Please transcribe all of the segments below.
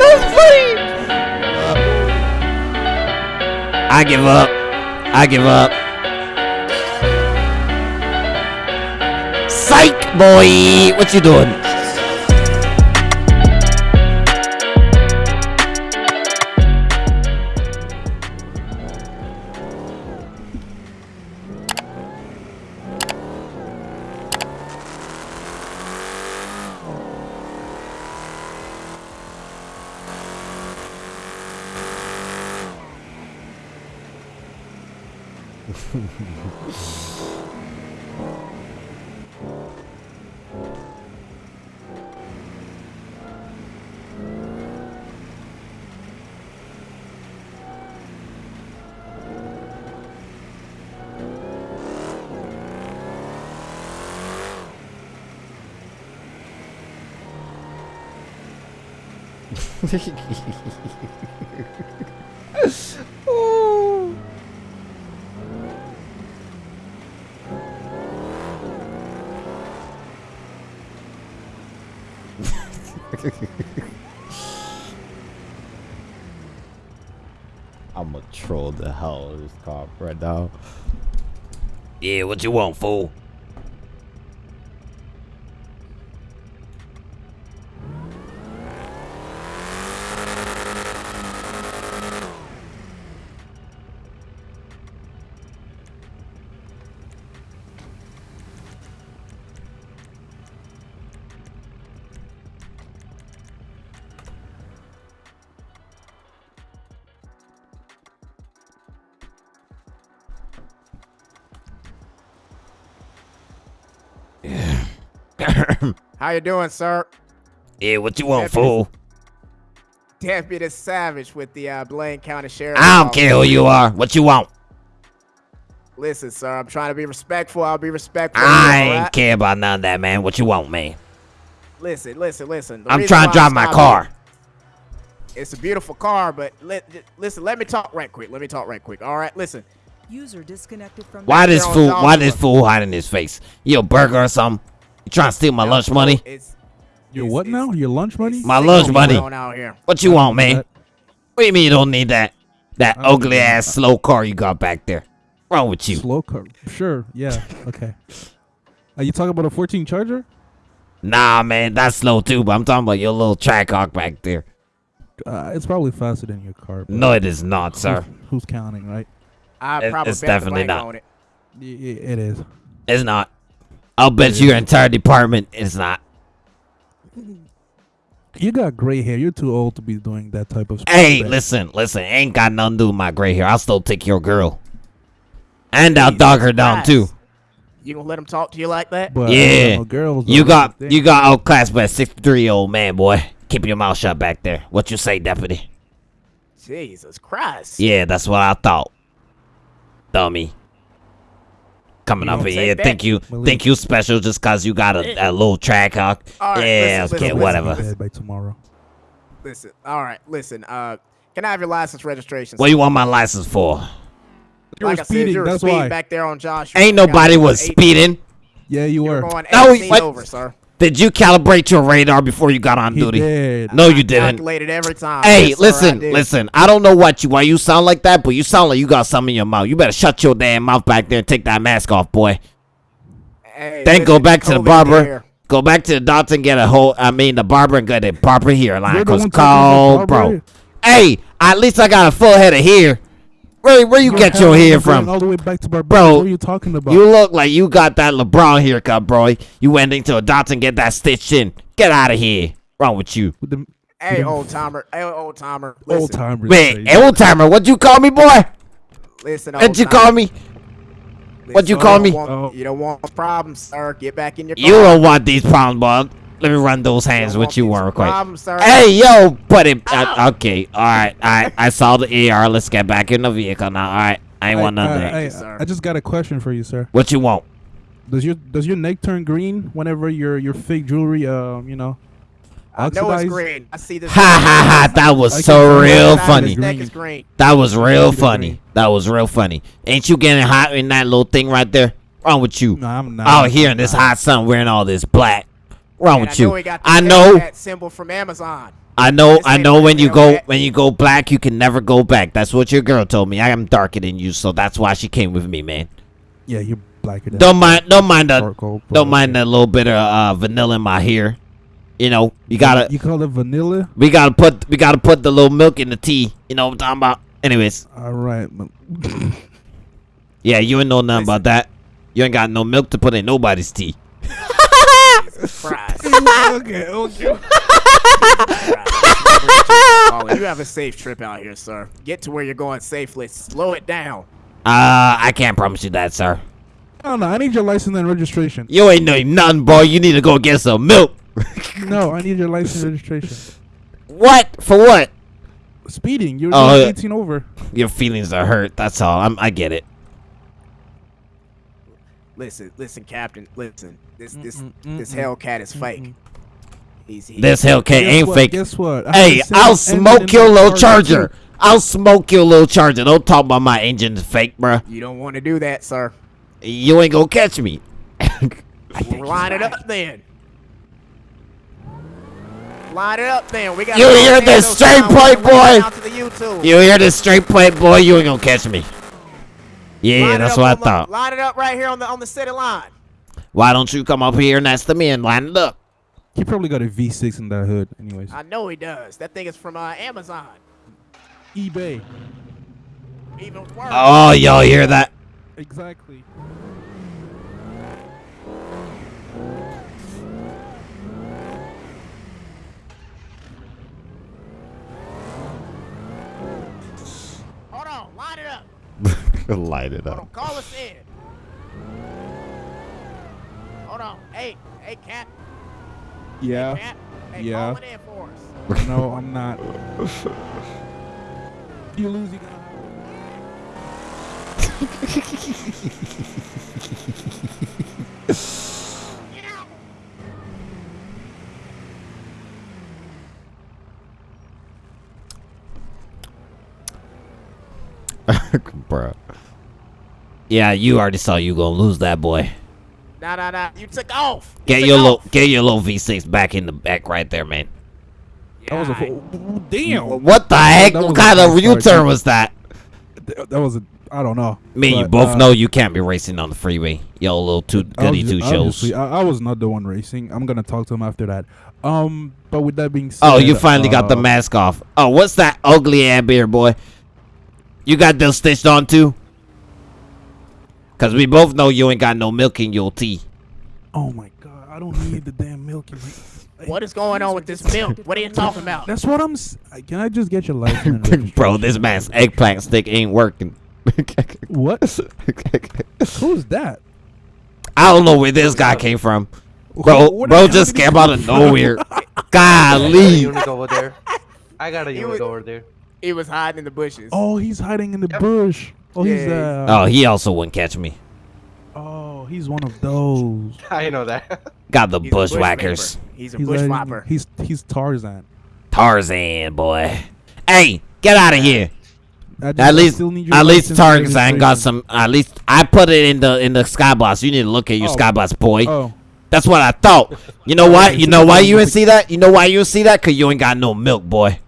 That's funny. I give up. I give up. Psych, boy. What you doing? I'm gonna troll the hell out of this cop right now. Yeah, what you want, fool? How you doing, sir? Yeah, what you want, Deputy- fool? Deputy Savage with the uh, Blaine County Sheriff. I don't care who you are. What you want? Listen, sir, I'm trying to be respectful. I'll be respectful. I ain't right? care about none of that, man. What you want, man? Listen, listen, listen. The I'm trying to drive my car. you- It's a beautiful car, but let, listen. Let me talk right quick. Let me talk right quick. All right, listen. User disconnected from Why this fool? Why this fool hiding his face? You a burger or something? You trying to steal my lunch money? It's Your it's- what it's- now? Your lunch money? My lunch going money. on out here. What you want, man? That- What do you mean you don't need that? That I ugly need ass slow car you got back there. Wrong with you? Slow car. Sure. Yeah. Okay. Are you talking about a 14 Charger? Nah, man, that's slow too. But I'm talking about your little Trackhawk back there. Uh, it's probably faster than your car. No, it is not, sir. Who's, who's counting, right? I It- probably it's bet the definitely not. on it. Y- y- It is. It's not. I'll bet you your entire department is not. You got gray hair. You're too old to be doing that type of. Hey, bet. listen, listen. Ain't got nothing to do with my gray hair. I'll still take your girl, and I'll dog her down too. You gonna let him talk to you like that? But, Yeah. no, girls. You got the you thing. got outclassed by a 63 year old man, boy. Keep your mouth shut back there. What you say, deputy? Jesus Christ. Yeah, that's what I thought. Dummy. Coming You up gonna in take here, that? think you Malik. think you special just cause you got a, a little Trackhawk. All right, yeah, listen, okay, listen, whatever. Be by tomorrow. Listen. All right. Listen. Uh, can I have your license registration? What you want my license for? You like were I said, speeding. you were That's speeding why. back there on Josh. Ain't nobody was speeding. Yeah, you You were were. going No, over, sir. Did you calibrate your radar before you got on He duty? did. No, you didn't. Calculated every time. Hey, Yes, sir, I listen, listen. I don't know what you why you sound like that, but you sound like you got something in your mouth. You better shut your damn mouth back there and take that mask off, boy. Hey, Then go back to the barber. here. Go back to the doctor and get a whole. I mean, the barber and get a barber hair line. Cause call, bro. Hey, at least I got a full head of hair. Where where you get your hair from? All the way back to Barbados. Bro, What are you talking about? You look like you got that LeBron haircut, bro. You went into a doctor and get that stitched in. Get out of here. Wrong with you? With the Hey, old timer. Hey, old timer. old Listen, timers. Wait, old timer, what'd you call me, boy? listen. What'd you call me? What'd you call don't me? want- Oh. You don't want problems, sir. Get back in your car. You don't want these problems, boy. Let me run those hands don't with want you these real quick. Problems, sir. Hey, yo, buddy. Uh, okay, all right. I I saw the AR. Let's get back in the vehicle now. All right. I ain't want none of that. I, sir. I just got a question for you, sir. What you want? Does your does your neck turn green whenever your your fake jewelry, um, you know, I know it's green. I see this. Ha ha ha! That was I so real funny. His neck Green. is green. That was real funny. That was real funny. Ain't you getting hot in that little thing right there? Wrong with you? No, I'm not. Out here in I'm this not. hot sun wearing all this black. Wrong And with I you? he got I know. that symbol from Amazon. I know, I know. When you go, Hellcat. when you go black, you can never go back. That's what your girl told me. I am darker than you, so that's why she came with me, man. Yeah, you're blacker than Don't mind, don't mind the, charcoal, but don't mind that little bit of uh, vanilla in my hair. You know, you gotta, You call it vanilla? we gotta put, we gotta put the little milk in the tea. You know what I'm talking about? Anyways, All right. yeah, you ain't know nothing about that. You ain't got no milk to put in nobody's tea. Surprise. okay, okay. Colin, you have a safe trip out here, sir. Get to where you're going safely. Slow it down. Uh, I can't promise you that, sir. I don't know. I need your license and registration. You ain't know nothing, boy. You need to go get some milk. No, I need your license and registration. what? For what? Speeding. You're Oh, 18 over. Your feelings are hurt. That's all. I'm, I get it. Listen, listen, Captain. Listen. This this Mm-mm, this mm-mm, Hellcat is mm, fake. Mm. He's, he, This Hellcat ain't what? fake. Guess what? I Hey, I'll smoke your little charger. too. I'll smoke your little charger. Don't talk about my engine's fake, bruh. You don't want to do that, sir. You ain't gonna catch me. Well, line it up then. Line it up then. We got. You hear this straight point, boy? Out to the YouTube. you hear this straight plate, boy? You ain't gonna catch me. Yeah, Line that's what I on the- thought. Line it up right here on the on the city line. Why don't you come up here and that's the me and line it up? He probably got a V6 in that hood. Anyways. I know he does. That thing is from uh, Amazon. eBay. Even worse. Oh, y'all hear that? Exactly. Hold on. Line it up. Light it up. Call us in. Hold on. Hey, hey, Cap. Yeah. Cap. Hey, Yeah. call it in for us. No, I'm not. you lose, you gonna Bruh. Yeah, you already saw you gonna lose that boy. Nah, nah, nah. You took off. You Get took your little get your little V6 back in the back right there, man. That was a damn. What the heck? What kind of U-turn was that? That that was a. I don't know. Me and you both uh, know you can't be racing on the freeway. Yo, little two goody obvi- two shows. I, I was not the one racing. I'm gonna talk to him after that. Um, but with that being said, Oh, you finally got the uh, mask off. Oh, what's that ugly ass beard, boy? You got those stitched on too? Cause we both know you ain't got no milk in your tea. Oh my god, I don't need the damn milk. in my- What is going on with this milk? What are you talking about? That's what I'm. s- Can I just get your license? Bro, this man's eggplant stick ain't working. What? Who's that? I don't know where this guy came from. Bro, What bro just came out of nowhere. I got a Golly. unit over there. I got a unit was- over there. He was hiding in the bushes. Oh, he's hiding in the Yep. bush. Oh, he's uh. Oh, he also wouldn't catch me. Oh, he's one of those. I know that. Got the He's a bushwhackers. He's a He's bushwhopper. like, he's he's Tarzan. Tarzan, boy. Hey, get out of here. Just- At least, still need your at least Tarzan got some. At least I put it in the in the skybox. You need to look at your Oh. skybox, boy. Oh, That's what I thought. You know what? You know why you Yeah. didn't see that? You know why you didn't see that? Cause you ain't got no milk, boy.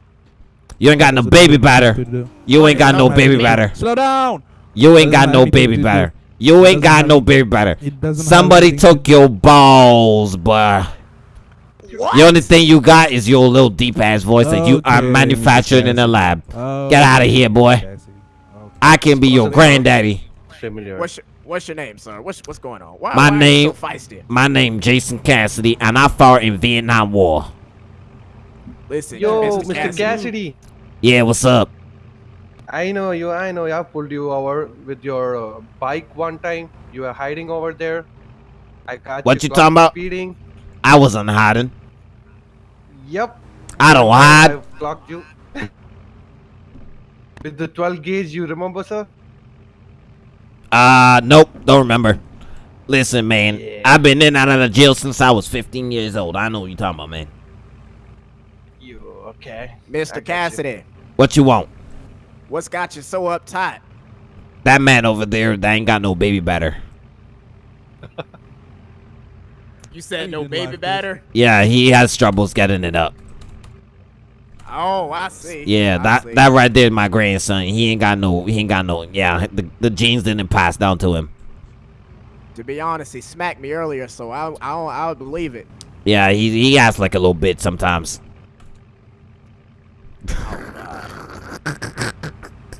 You ain't got no baby batter. You ain't got no baby batter. Slow down. You ain't got no baby batter. You ain't got no baby batter. It doesn't. have Somebody took your balls, boy. What? The only thing you got is your little deep ass voice that you are Okay, manufactured in a lab. Oh, Get of here, boy. Okay. I can be your What's the granddaddy. What's your, what's your name, sir? What's what's going on? Why, My why name- Are you so feisty? My name Jason Cassidy, and I fought in Vietnam War. Listen, Yo, Mr. Mr. Cassidy. Cassidy. Yeah, what's up? I know you. I know. I pulled you over with your uh, bike one time. You were hiding over there. I got What you caught talking about? Speeding. I wasn't hiding. Yep. I don't hide. I've clocked you. with the 12 gauge, you remember, sir? Uh, nope, don't remember. Listen, man, Yeah. I've been in and out of the jail since I was 15 years old. I know what you're talking about, man. You okay? Mr. got you. Cassidy, What you want? what's got you so uptight? That man over there, that ain't got no baby batter. You said He no baby like this. batter. Yeah, he has troubles getting it up. Oh, I see. Yeah, I that see. that right there is my grandson. He ain't got no. He ain't got no. Yeah, the the genes didn't pass down to him. To be honest, he smacked me earlier, so I I I would believe it. Yeah, he he acts like a little bit sometimes.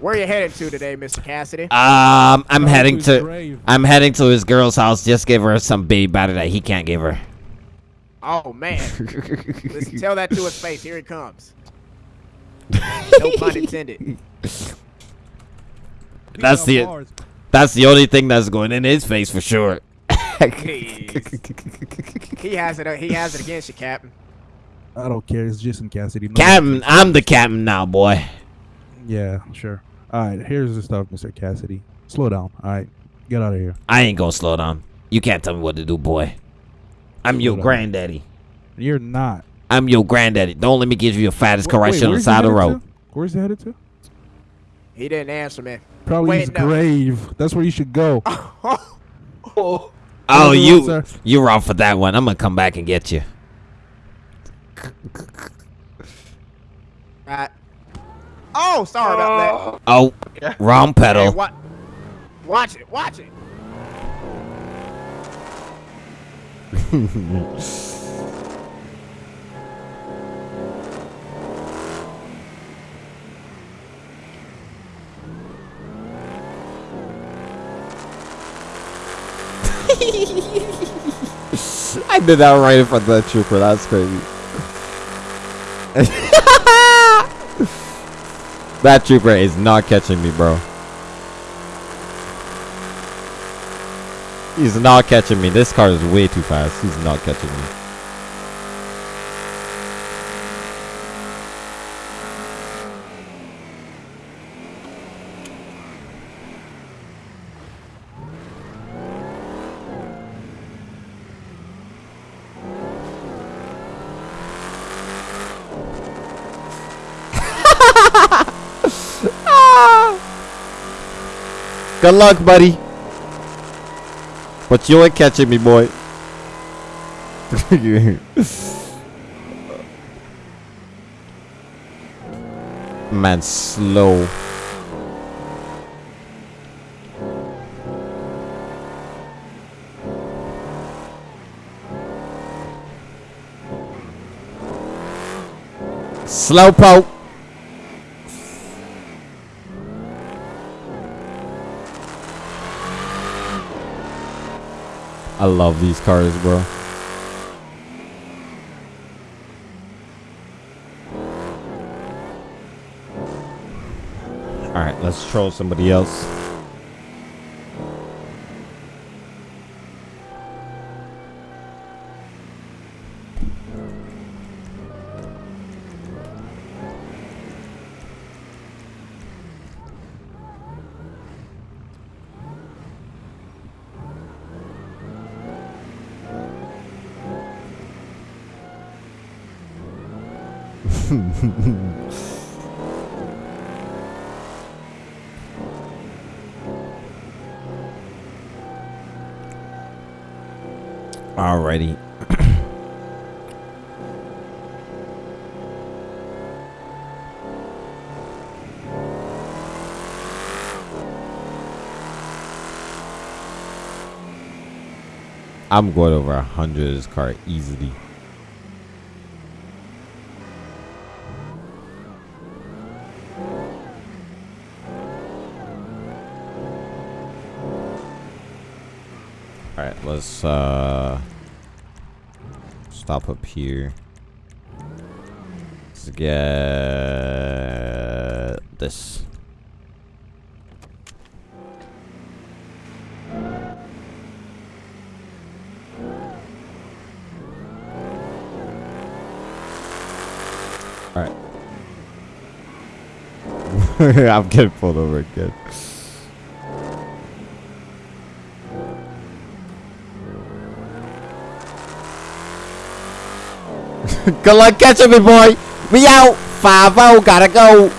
Where are you headed to today, Mr. Cassidy? Um, I'm Go heading to. grave. I'm heading to his girl's house. Just give her some baby batter that he can't give her. Oh man, listen, tell that to his face. Here he comes. No pun intended. That's the Bars. that's the only thing that's going in his face for sure. He has it. uh, He has it against you, Captain. I don't care. It's Jason Cassidy. No Captain, I'm the captain now, boy. Yeah, sure. All right, here's the stuff, Mr. Cassidy. Slow down. All right, get out of here. I ain't gonna slow down. You can't tell me what to do, boy. I'm your down. granddaddy. You're not. I'm your granddaddy. Don't let me give you your fattest Wait, correction on the side of the road. to? Where's he headed to? He didn't answer me. Probably Wait, his no. grave. That's where you should go. Oh, Oh, Another you you're off for that one. I'm gonna come back and get you. Right. Oh, sorry about that. Oh, oh Yeah. wrong that. Hey, pedal. what? Watch it. Watch it. I did that right in front of that trooper. That's crazy. that trooper is not catching me, bro. He's not catching me. This car is way too fast. He's not catching me. Good luck, buddy. But you ain't catching me, boy. Man, slow. Slowpoke. I love these cars, bro. Alright, let's troll somebody else. I'm going over a hundred of this car easily. Alright, let's uh stop up here. Let's get this. Alright. I'm getting pulled over again. Good luck catching me, boy. We out. Five oh, gotta go.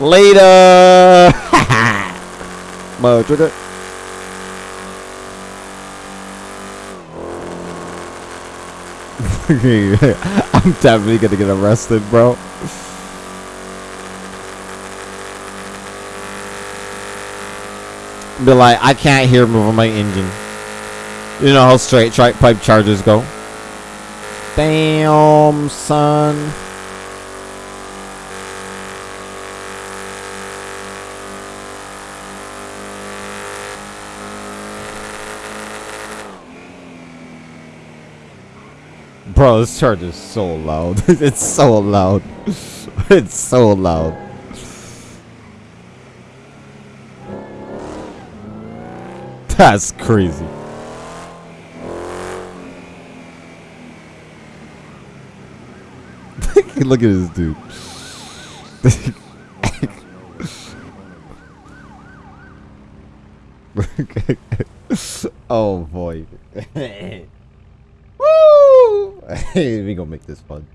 Later. Đấy. I'm definitely gonna get arrested, bro. Be like, I can't hear moving my engine. You know how straight pipe chargers go. Damn, son. Bro, this charger is so loud. it's so loud. it's so loud. That's crazy. Look at this dude. oh boy. We gonna make this fun.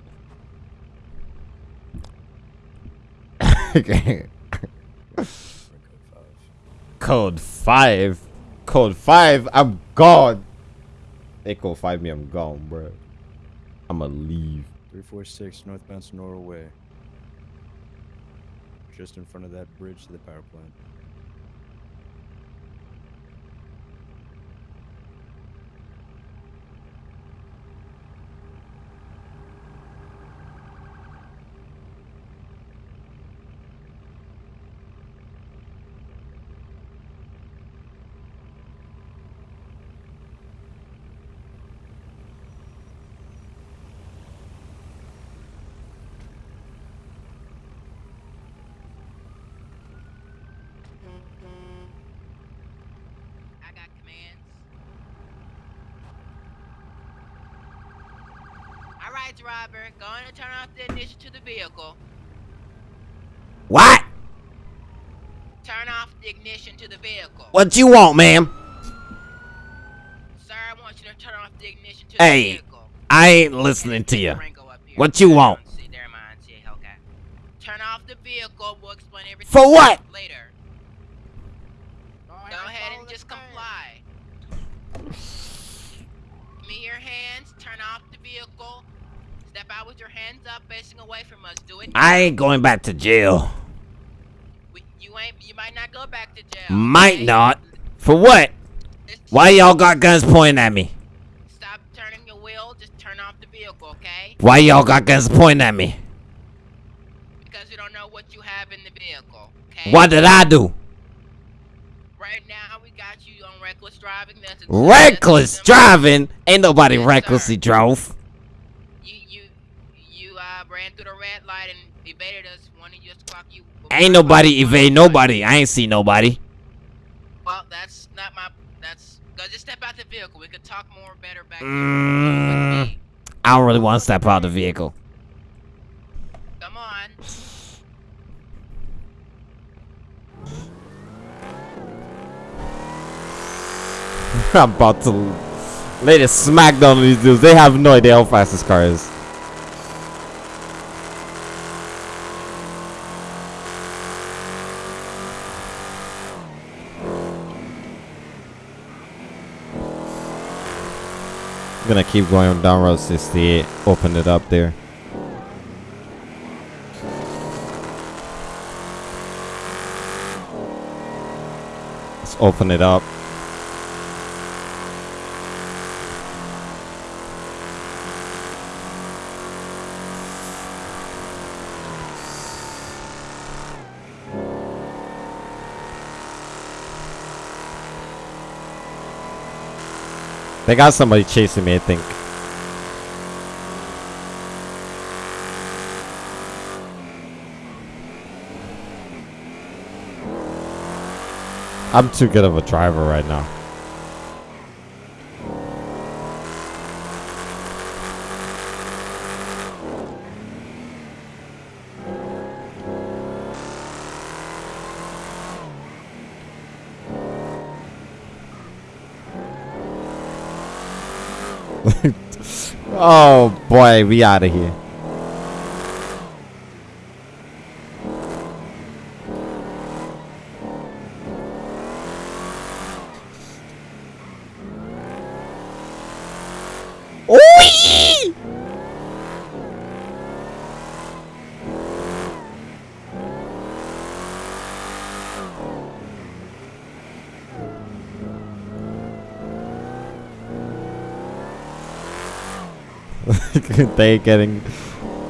okay. Code five. Code five. I'm gone. They code five me. I'm gone, bro. I'ma leave. 346 northbound Senora Way. Just in front of that bridge to the power plant. I got commands. All right, driver, go on and turn off the ignition to the vehicle. What? Turn off the ignition to the vehicle. What you want, ma'am? Sir, I want you to turn off the ignition to Hey, the vehicle. Hey, I ain't listening to you. Rango up here. What you want? See, never mind. See, okay. Turn off the vehicle. We'll explain everything For what? later. Go Go ahead and just comply. Give me your hands. Turn off the vehicle. Out with your hands up, facing away from us. Do it. I ain't going back to jail. We- You ain't. You might not go back to jail. Might okay? not. For what? It's- Why y'all got guns pointing at me? Stop turning your wheel. Just turn off the vehicle, okay? Why y'all got guns pointing at me? Because you don't know what you have in the vehicle. Okay. What did I do? Right now, we got you on reckless driving. That's Reckless driving? Ain't nobody Yes, sir. recklessly drove. You you you uh ran through the red light and evaded us. Wanted you to clock you. Ain't nobody evade nobody. I ain't see nobody. Well, that's not my. That's. Just step out the vehicle. We could talk more better back. Mm. I don't really want to step out the vehicle. Come on. I'm about to lay the smackdown on these dudes. They have no idea how fast this car is. I'm gonna keep going down Road 68. Open it up there. Let's open it up. They got somebody chasing me, I think. I'm too good of a driver right now. Oh boy, we out of here. they getting.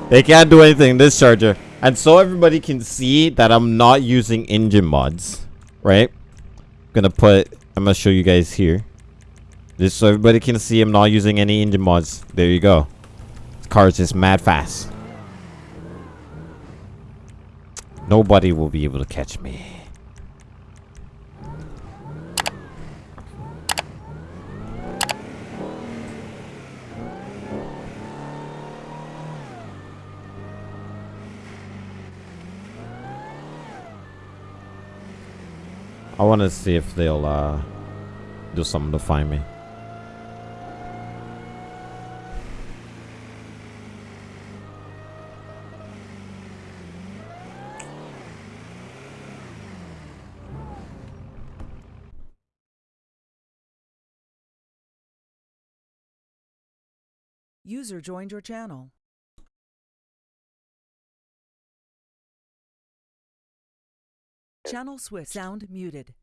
They can't do anything this charger. And so everybody can see that I'm not using engine mods, right? I'm gonna put. I'm gonna show you guys here. Just so everybody can see I'm not using any engine mods. There you go. This car is just mad fast. Nobody will be able to catch me. I want to see if they'll uh, do something to find me. User joined your channel. Channel switch. Sound muted.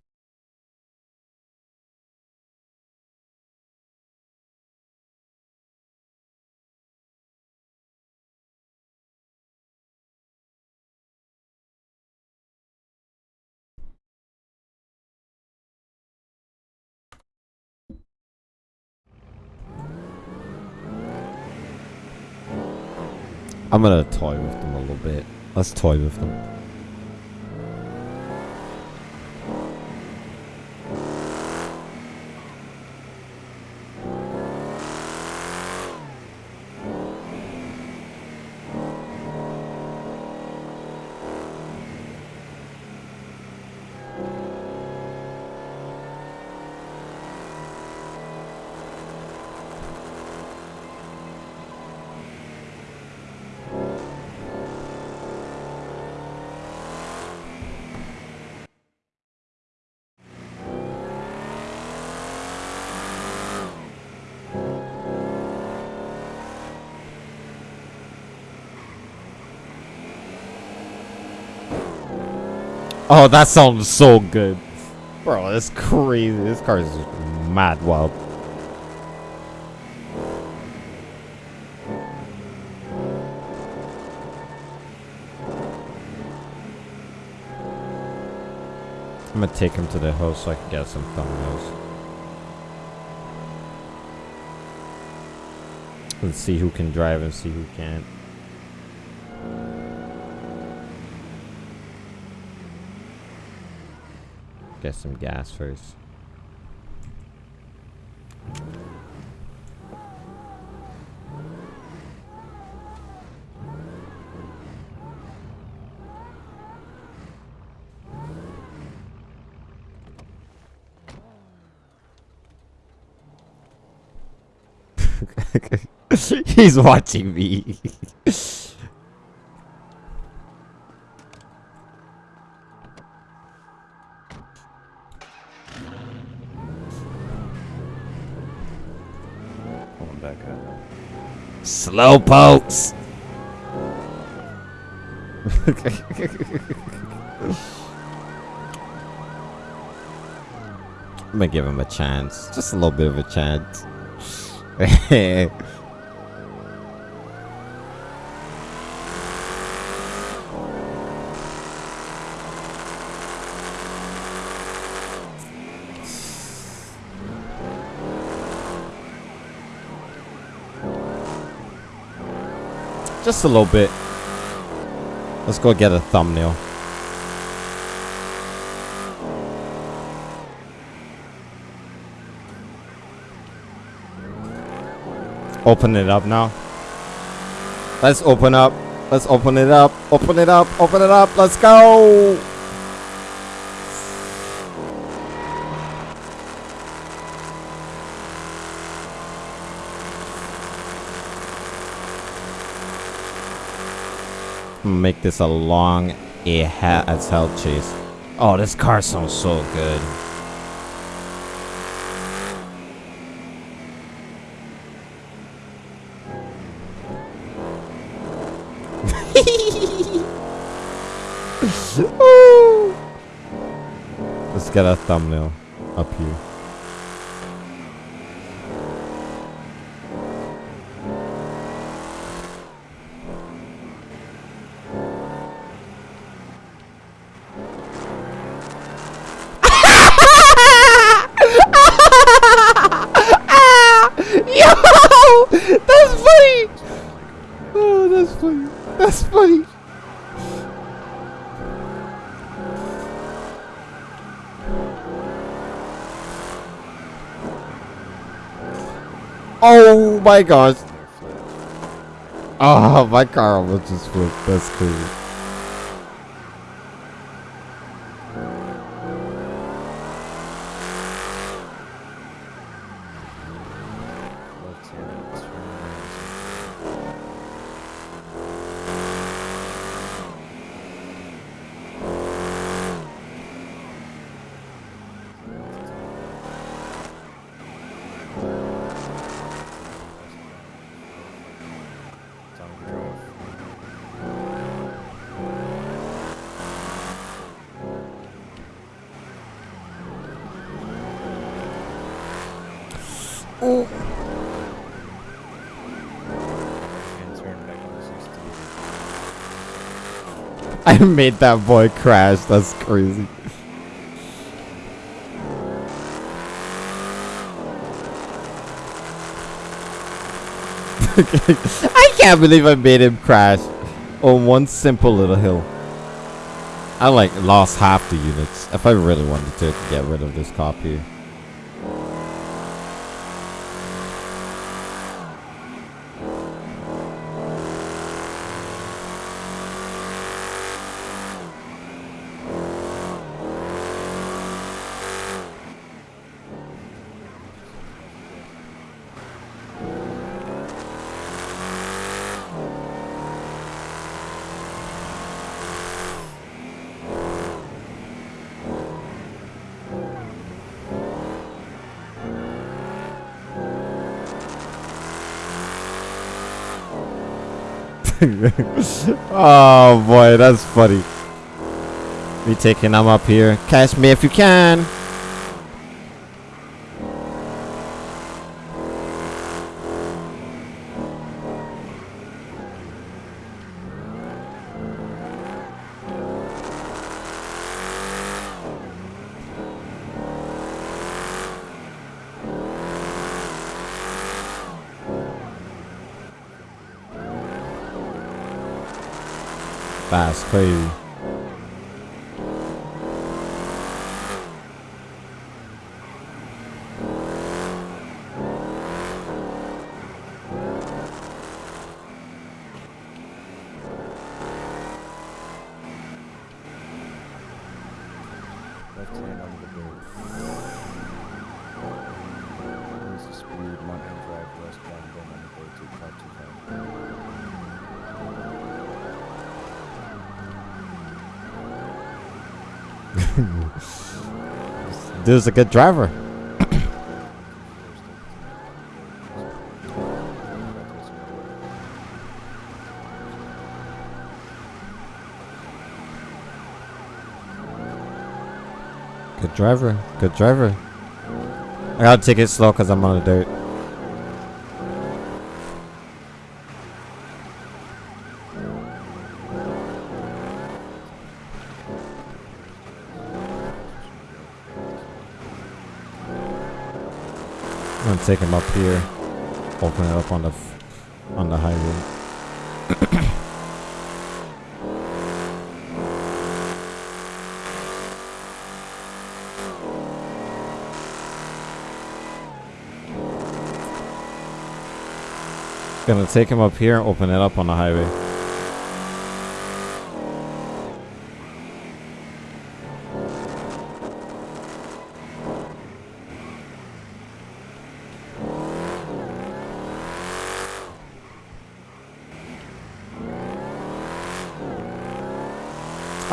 I'm gonna toy with them a little bit. Let's toy with them. Oh, that sounds so good. Bro, that's crazy. This car is mad wild. I'm gonna take him to the house so I can get some thumbnails. Let's see who can drive and see who can't. Get some gas first. He's watching me. Pulling back up. Slow pokes. I'm gonna give him a chance. Just a little bit of a chance. Just a little bit. Let's go get a thumbnail. Open it up now. Let's open up. Let's open it up. Open it up. Open it up. Let's go. Make this a long a ha as hell chase. Oh, this car sounds so good. Let's get a thumbnail up here. Oh my gosh. Oh, my car almost just flipped. That's crazy. Left hand, turn right. Time to drive. And turn back on 68. I made that boy crash. That's crazy. I can't believe I made him crash on one simple little hill. I like lost half the units. If I really wanted to get rid of this cop oh boy, that's funny. Me taking them up here. Catch me if you can. That's crazy. Left hand on the brake. Increase the speed, Mountain Drive westbound, then on the brake to 525. Dude's a good driver. Good driver. Good driver. I gotta take it slow because I'm on the dirt. I'm gonna take him up here. Open it up on the on the highway. Gonna take him up here and open it up on the highway.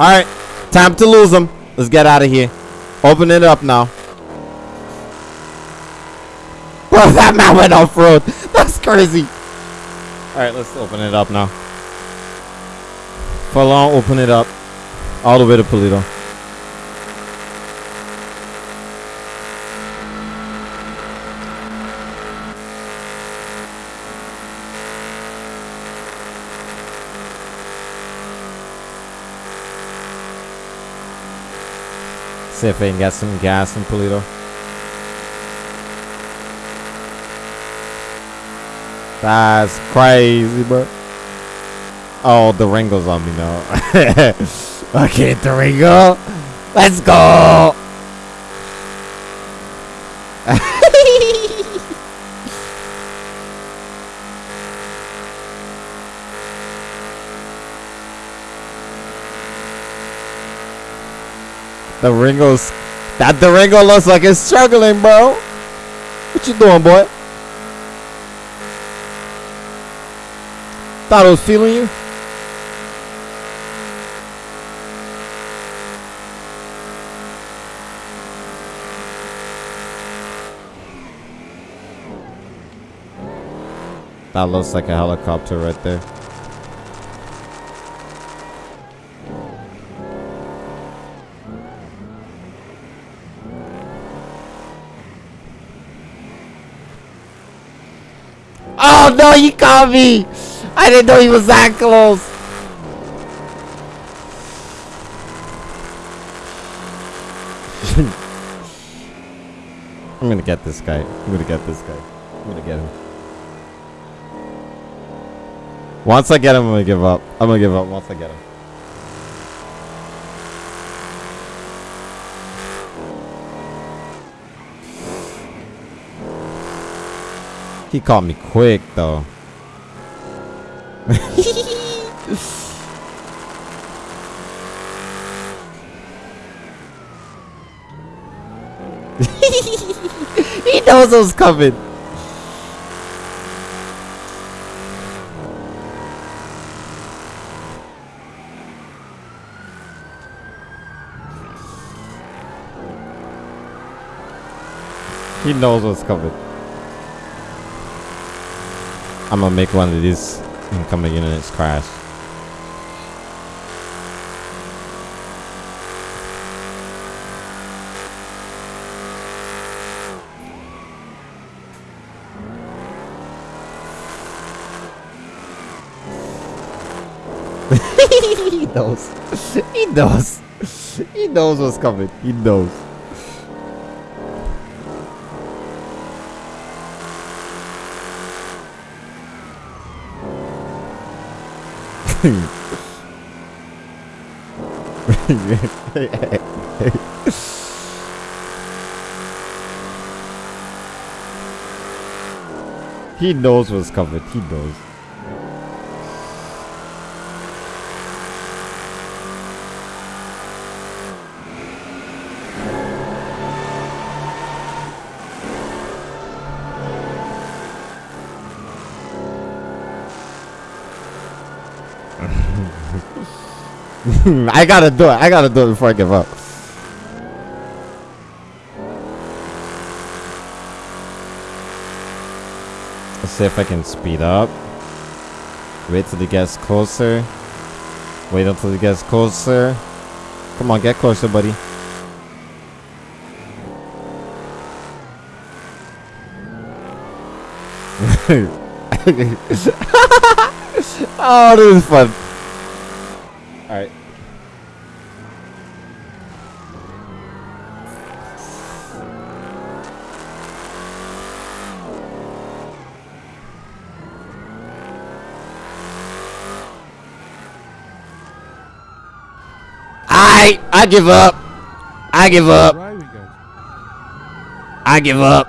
Alright, time to lose them. Let's get out of here. Open it up now. Bro, that man went off road. That's crazy. Alright, let's open it up now. Full on, open it up. All the way to Paleto. See if I can get some gas in Paleto. That's crazy, bro. Oh, the Ringo's on me now. okay, the Ringo. Let's go. The Ringo's that the Ringo looks like it's struggling, bro. What you doing, boy? Thought I was feeling you. That looks like a helicopter right there. No, you caught me! I didn't know he was that close. I'm gonna get this guy. I'm gonna get this guy. I'm gonna get him. Once I get him, I'm gonna give up. I'm gonna give up once I get him. He caught me quick though. he knows I was coming. He knows what's coming. I'm gonna make one of these incoming units crash. he knows. He knows. He knows what's coming. He knows. He knows what's coming. He knows. I gotta do it. I gotta do it before I give up. Let's see if I can speed up. Wait till he gets closer. Wait until he gets closer. Come on, get closer, buddy. oh, this is fun. Alright. I I give up. I give up. I give up.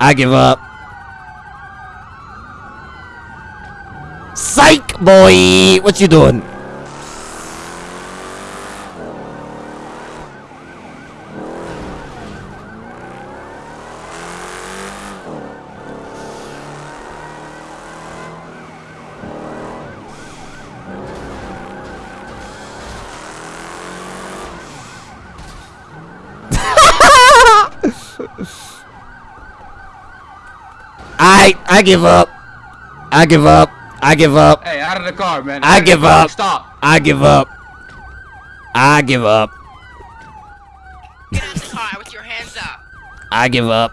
I give up. Psych, boy! What you doing? I I give up. I give up. I give up. Hey, out of the car, man. I Out of the give car. up. Stop. I give up. I give up. Get out of the car with your hands up. I give up.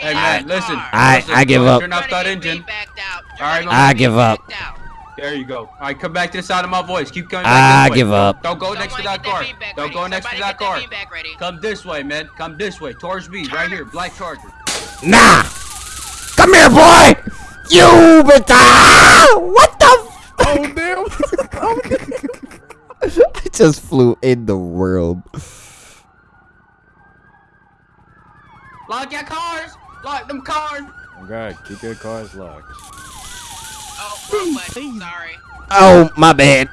Hey, man, out the listen. car. I- listen, I give up. Turn off that engine. re-backed. All right, Try I give up. There you go. All right, come back to the side of my voice. Keep coming I back this way. give up. Don't go Someone next to that car. beanbag Don't ready. go next to that car. beanbag. Come this way, man. Come this way. Towards me. Right here. Black Charger. Nah. Come here, boy. You bitch. Ah! What the? F- Oh damn! oh damn! I just flew in the world. Lock your cars. Lock them cars. Okay, keep your cars locked. Oh, wrong button. Sorry. Oh my bad.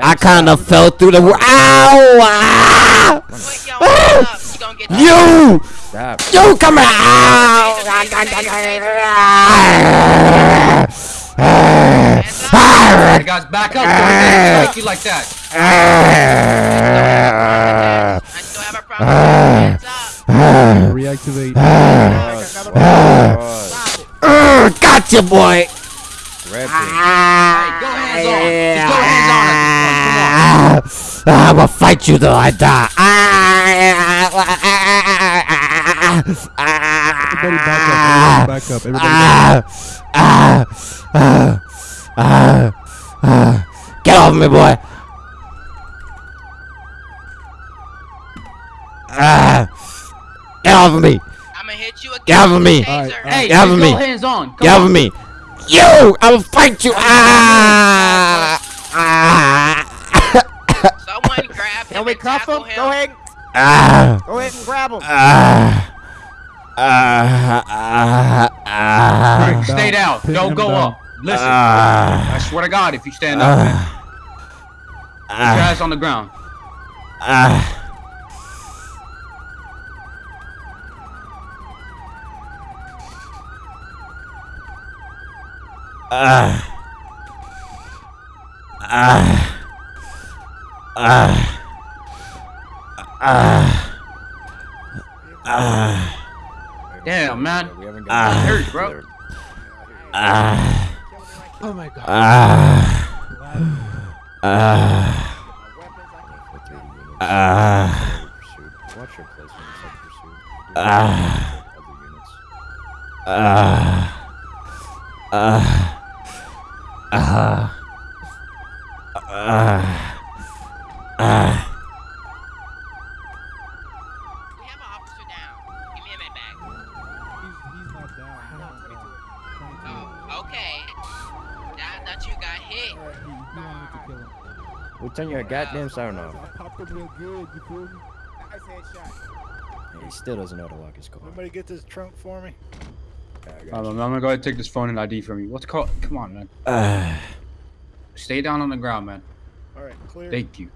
I kind of fell through the. wor- Ow! Ah! Ah! Put your hands up. You You! Stop. You come here! Hey, guys, back up. Don't let strike you like that. I still have a problem. Reactivate. Boss. Boss. Uh, Gotcha, boy! Grab. Hey, go hands on. Just go hands on Ah, I will fight you till I die. Everybody back up. Everybody back up. Everybody back up. Ah, ah, ah, ah, ah. Get off me, boy. Ah, get off of me. I'ma hit you again. Get off of me. Taser. Alright, Hey, Get just off of go me. hands on. Come Get off on. of me. You, I will fight you. Ah, ah, Someone grab him Can we and cuff tackle him? him. Go ahead. ah. Go ahead and grab him. Ah. Ah. Ah. Ah. Alright, stay down. Pin Don't go down. up. Listen. Ah. I swear to God, if you stand up, man, put your Ah. ass on the ground. Ah. Ah. Ah. Ah. Ah. Ah. Damn, man. We haven't Ah. got Hurt, bro. Ah. Oh my god. Ah. Ah. for 30 units. Ah. Watch your placements of pursuit. Ah. Ah. Ah. Ah. Ah. Ah. We have an officer down. Give me a med bag. He's not down. Oh, okay. Now that you got hit. Well, turn your goddamn siren off. Popped him real good, you feel me? Nice headshot. And he still doesn't know how to lock his car. Somebody get this trunk for me. I got Hold you. on, I'm gonna go ahead and take this phone and ID from you. What's called? Come on, man. Ah. Stay down on the ground, man. All right, clear. Thank you.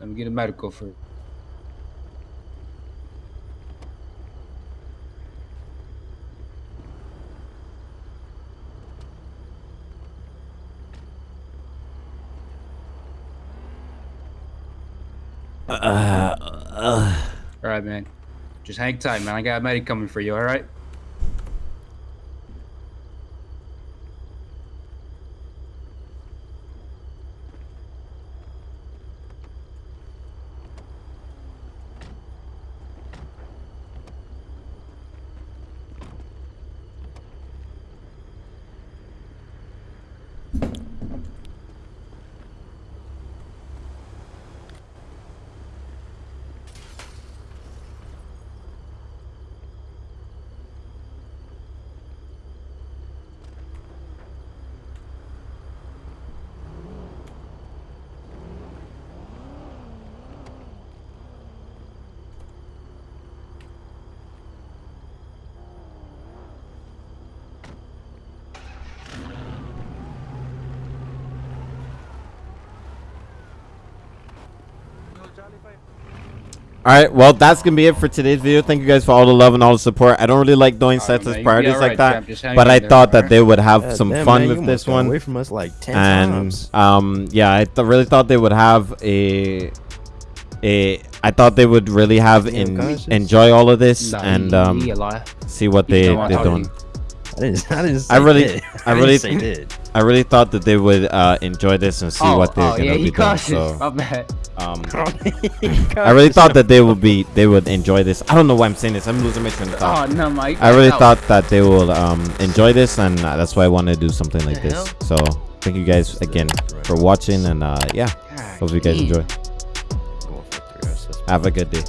Let me get a medical for. Right, man. Just hang tight, man. I got a medic coming for you. All right. All right, well, that's gonna be it for today's video. Thank you guys for all the love and all the support. I don't really like doing All right, sets man, as priorities all like that, champ. Just hang but I thought that alright? they would have God some damn, fun man, with this one. Away from us like ten and times. um yeah i th- really thought they would have a a i thought they would really have Damn in, conscious. enjoy all of this Nah, and um you a liar. see what they they're doing talk I didn't. I didn't. I really- did. I didn't really- say did. i really thought that they would uh enjoy this and see oh, what they're oh, gonna yeah, be doing so My bad. um i really thought that they would be they would enjoy this i don't know why i'm saying this i'm losing my train of thought. Oh no, Mike. i really thought that they will um enjoy this and uh, that's why i wanted to do something like this hell? so thank you guys again for watching and uh yeah God hope you guys damn. enjoy Going for three hours. have a good day